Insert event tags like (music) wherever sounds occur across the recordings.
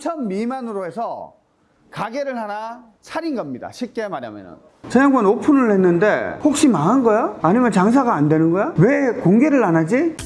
3천 미만으로 해서 가게를 하나 차린 겁니다. 쉽게 말하면은. 저 양반 오픈을 했는데 혹시 망한 거야? 아니면 장사가 안 되는 거야? 왜 공개를 안 하지?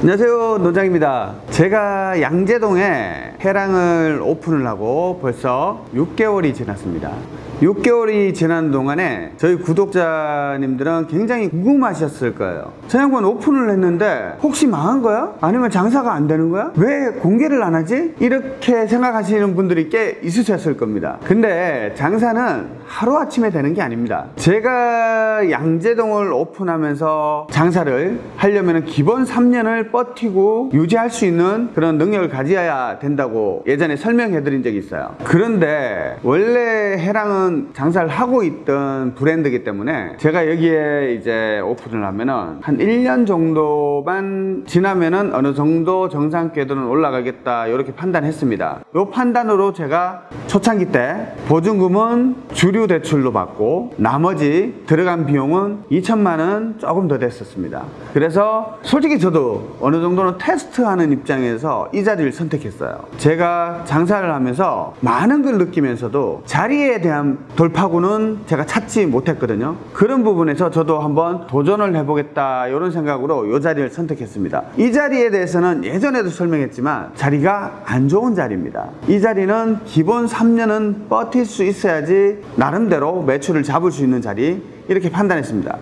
안녕하세요 노장입니다 제가 양재동에 해랑을 오픈을 하고 벌써 6개월이 지났습니다 6개월이 지난 동안에 저희 구독자님들은 굉장히 궁금하셨을 거예요 저 양반 오픈을 했는데 혹시 망한 거야? 아니면 장사가 안 되는 거야? 왜 공개를 안 하지? 이렇게 생각하시는 분들이 꽤 있으셨을 겁니다 근데 장사는 하루아침에 되는 게 아닙니다 제가 양재동을 오픈하면서 장사를 하려면 기본 3년을 버티고 유지할 수 있는 그런 능력을 가져야 된다고 예전에 설명해 드린 적이 있어요 그런데 원래 해랑은 장사를 하고 있던 브랜드이기 때문에 제가 여기에 이제 오픈을 하면은 한 1년 정도만 지나면은 어느 정도 정상 궤도는 올라가겠다 이렇게 판단했습니다. 이 판단으로 제가 초창기 때 보증금은 주류 대출로 받고 나머지 들어간 비용은 2천만 원 조금 더 됐었습니다. 그래서 솔직히 저도 어느 정도는 테스트하는 입장에서 이 자리를 선택했어요. 제가 장사를 하면서 많은 걸 느끼면서도 자리에 대한 돌파구는 제가 찾지 못했거든요. 그런 부분에서 저도 한번 도전을 해보겠다 이런 생각으로 이 자리를 선택했습니다. 이 자리에 대해서는 예전에도 설명했지만 자리가 안 좋은 자리입니다. 이 자리는 기본 3년은 버틸 수 있어야지 나름대로 매출을 잡을 수 있는 자리 이렇게 판단했습니다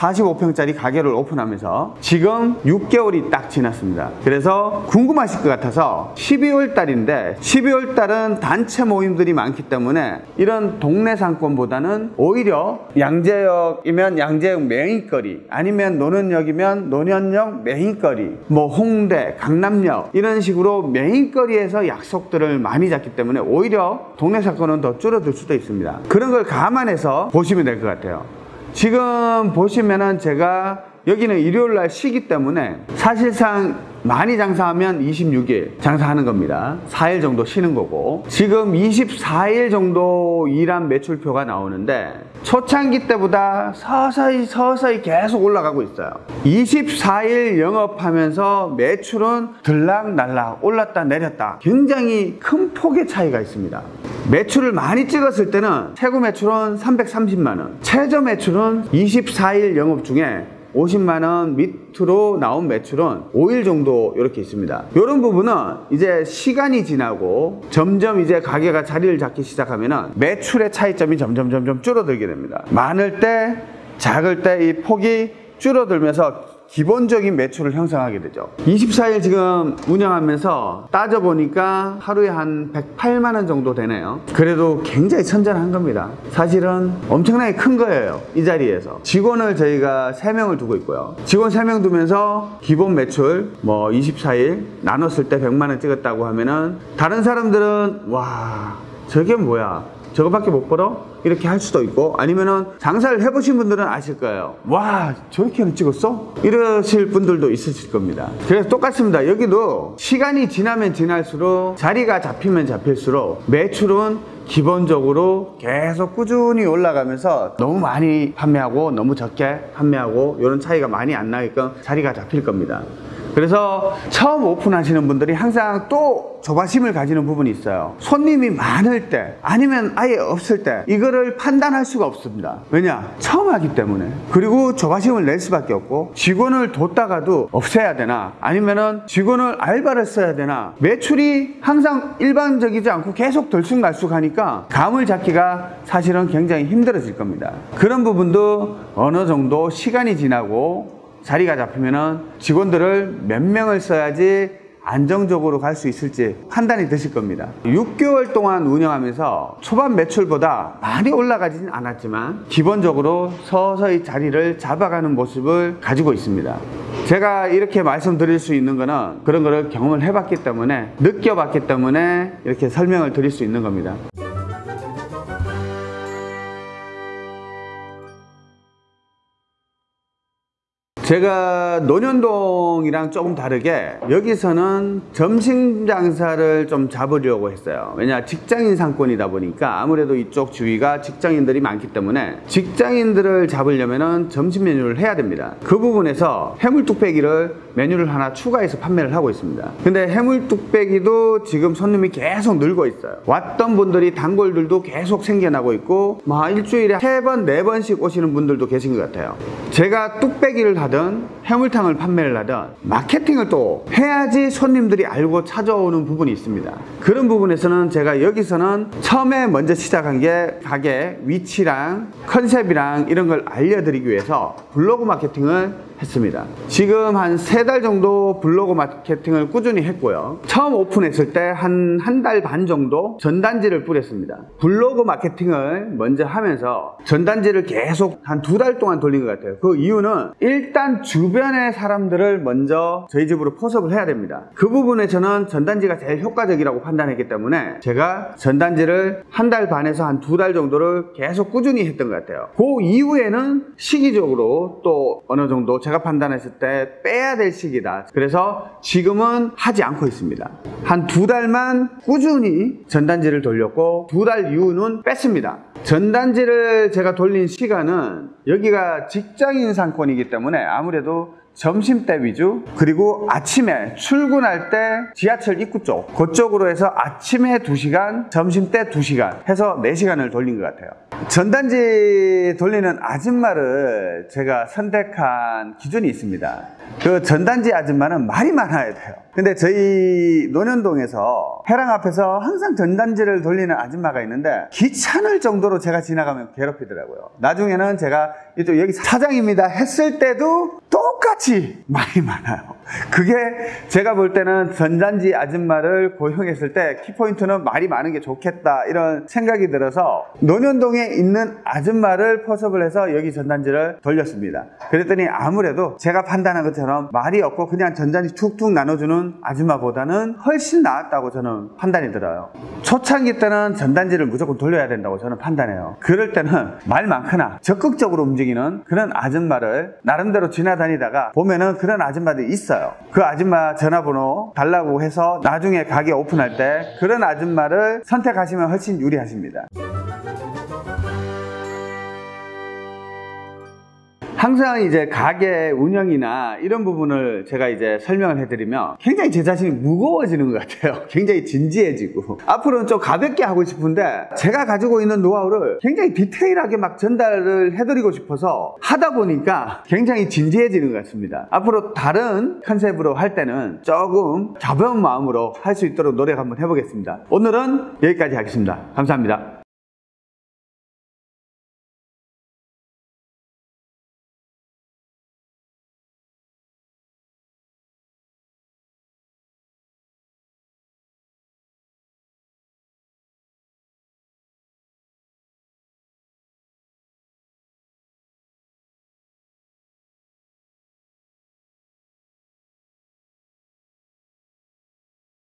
45평짜리 가게를 오픈하면서 지금 6개월이 딱 지났습니다. 그래서 궁금하실 것 같아서 12월 달인데 12월 달은 단체 모임들이 많기 때문에 이런 동네 상권보다는 오히려 양재역이면 양재역 메인거리 아니면 논현역이면 논현역 메인거리 뭐 홍대, 강남역 이런 식으로 메인거리에서 약속들을 많이 잡기 때문에 오히려 동네 상권은 더 줄어들 수도 있습니다. 그런 걸 감안해서 보시면 될 것 같아요. 지금 보시면은 제가 여기는 일요일 날 쉬기 때문에 사실상 많이 장사하면 26일 장사하는 겁니다. 4일 정도 쉬는 거고. 지금 24일 정도 일한 매출표가 나오는데 초창기 때보다 서서히 서서히 계속 올라가고 있어요. 24일 영업하면서 매출은 들락날락 올랐다 내렸다. 굉장히 큰 폭의 차이가 있습니다 매출을 많이 찍었을 때는 최고 매출은 330만원 최저 매출은 24일 영업 중에 50만원 밑으로 나온 매출은 5일 정도 이렇게 있습니다. 이런 부분은 이제 시간이 지나고 점점 이제 가게가 자리를 잡기 시작하면 매출의 차이점이 점점 점점 줄어들게 됩니다. 많을 때 작을 때 이 폭이 줄어들면서 기본적인 매출을 형성하게 되죠. 24일 지금 운영하면서 따져보니까 하루에 한 108만 원 정도 되네요. 그래도 굉장히 선전한 겁니다. 사실은 엄청나게 큰 거예요 이 자리에서. 직원을 저희가 3명을 두고 있고요. 직원 3명 두면서 기본 매출 뭐 24일 나눴을 때 100만 원 찍었다고 하면은 다른 사람들은 와 저게 뭐야 저거밖에 못 벌어? 이렇게 할 수도 있고 아니면은 장사를 해보신 분들은 아실 거예요 와 저렇게는 찍었어? 이러실 분들도 있으실 겁니다 그래서 똑같습니다 여기도 시간이 지나면 지날수록 자리가 잡히면 잡힐수록 매출은 기본적으로 계속 꾸준히 올라가면서 너무 많이 판매하고 너무 적게 판매하고 이런 차이가 많이 안 나게끔 자리가 잡힐 겁니다 그래서 처음 오픈하시는 분들이 항상 또 조바심을 가지는 부분이 있어요. 손님이 많을 때 아니면 아예 없을 때 이거를 판단할 수가 없습니다. 왜냐? 처음 하기 때문에. 그리고 조바심을 낼 수밖에 없고 직원을 뒀다가도 없애야 되나? 아니면 은 직원을 알바를 써야 되나? 매출이 항상 일반적이지 않고 계속 들쑥날쑥 하니까 감을 잡기가 사실은 굉장히 힘들어질 겁니다. 그런 부분도 어느 정도 시간이 지나고 자리가 잡히면 직원들을 몇 명을 써야지 안정적으로 갈 수 있을지 판단이 되실 겁니다. 6개월 동안 운영하면서 초반 매출보다 많이 올라가지는 않았지만 기본적으로 서서히 자리를 잡아가는 모습을 가지고 있습니다. 제가 이렇게 말씀드릴 수 있는 거는 그런 거를 경험을 해봤기 때문에 느껴봤기 때문에 이렇게 설명을 드릴 수 있는 겁니다 제가 논현동이랑 조금 다르게 여기서는 점심 장사를 좀 잡으려고 했어요. 왜냐 직장인 상권이다 보니까 아무래도 이쪽 주위가 직장인들이 많기 때문에 직장인들을 잡으려면 은 점심 메뉴를 해야 됩니다. 그 부분에서 해물 뚝배기를 메뉴를 하나 추가해서 판매를 하고 있습니다. 근데 해물 뚝배기도 지금 손님이 계속 늘고 있어요. 왔던 분들이 단골들도 계속 생겨나고 있고 막 일주일에 세 번, 네 번씩 오시는 분들도 계신 것 같아요. 제가 뚝배기를 하든 해물탕을 판매를 하든 마케팅을 또 해야지 손님들이 알고 찾아오는 부분이 있습니다. 그런 부분에서는 제가 여기서는 처음에 먼저 시작한 게 가게 위치랑 컨셉이랑 이런 걸 알려드리기 위해서 블로그 마케팅을 했습니다. 지금 한 세 달 정도 블로그 마케팅을 꾸준히 했고요. 처음 오픈했을 때 한 한 달 반 정도 전단지를 뿌렸습니다. 블로그 마케팅을 먼저 하면서 전단지를 계속 한 두 달 동안 돌린 것 같아요. 그 이유는 일단 주변의 사람들을 먼저 저희 집으로 포섭을 해야 됩니다. 그 부분에 저는 전단지가 제일 효과적이라고 판단했기 때문에 제가 전단지를 한 달 반에서 한 두 달 정도를 계속 꾸준히 했던 것 같아요. 그 이후에는 시기적으로 또 어느 정도 제가 판단했을 때 빼야 될 시기다. 그래서 지금은 하지 않고 있습니다. 한 두 달만 꾸준히 전단지를 돌렸고 두 달 이후는 뺐습니다. 전단지를 제가 돌린 시간은 여기가 직장인 상권이기 때문에 아무래도 점심 때 위주 그리고 아침에 출근할 때 지하철 입구 쪽 그쪽으로 해서 아침에 2시간 점심 때 2시간 해서 4시간을 돌린 것 같아요 전단지 돌리는 아줌마를 제가 선택한 기준이 있습니다. 그 전단지 아줌마는 말이 많아야 돼요. 근데 저희 논현동에서 해랑 앞에서 항상 전단지를 돌리는 아줌마가 있는데 귀찮을 정도로 제가 지나가면 괴롭히더라고요. 나중에는 제가 이쪽 여기 사장입니다 했을 때도 똑같이 말이 많아요. 그게 제가 볼 때는 전단지 아줌마를 고용했을 때 키포인트는 말이 많은 게 좋겠다 이런 생각이 들어서 논현동에 있는 아줌마를 포섭을 해서 여기 전단지를 돌렸습니다. 그랬더니 아무래도 제가 판단한 것처럼 말이 없고 그냥 전단지 툭툭 나눠주는 아줌마보다는 훨씬 나았다고 저는 판단이 들어요. 초창기 때는 전단지를 무조건 돌려야 된다고 저는 판단해요. 그럴 때는 말 많거나 적극적으로 움직이는 그런 아줌마를 나름대로 지나다니다가 보면은 그런 아줌마들이 있어요. 그 아줌마 전화번호 달라고 해서 나중에 가게 오픈할 때 그런 아줌마를 선택하시면 훨씬 유리하십니다. 항상 이제 가게 운영이나 이런 부분을 제가 이제 설명을 해드리면 굉장히 제 자신이 무거워지는 것 같아요. (laughs) 굉장히 진지해지고. 앞으로는 좀 가볍게 하고 싶은데 제가 가지고 있는 노하우를 굉장히 디테일하게 막 전달을 해드리고 싶어서 하다 보니까 굉장히 진지해지는 것 같습니다. 앞으로 다른 컨셉으로 할 때는 조금 가벼운 마음으로 할 수 있도록 노력 한번 해보겠습니다. 오늘은 여기까지 하겠습니다. 감사합니다.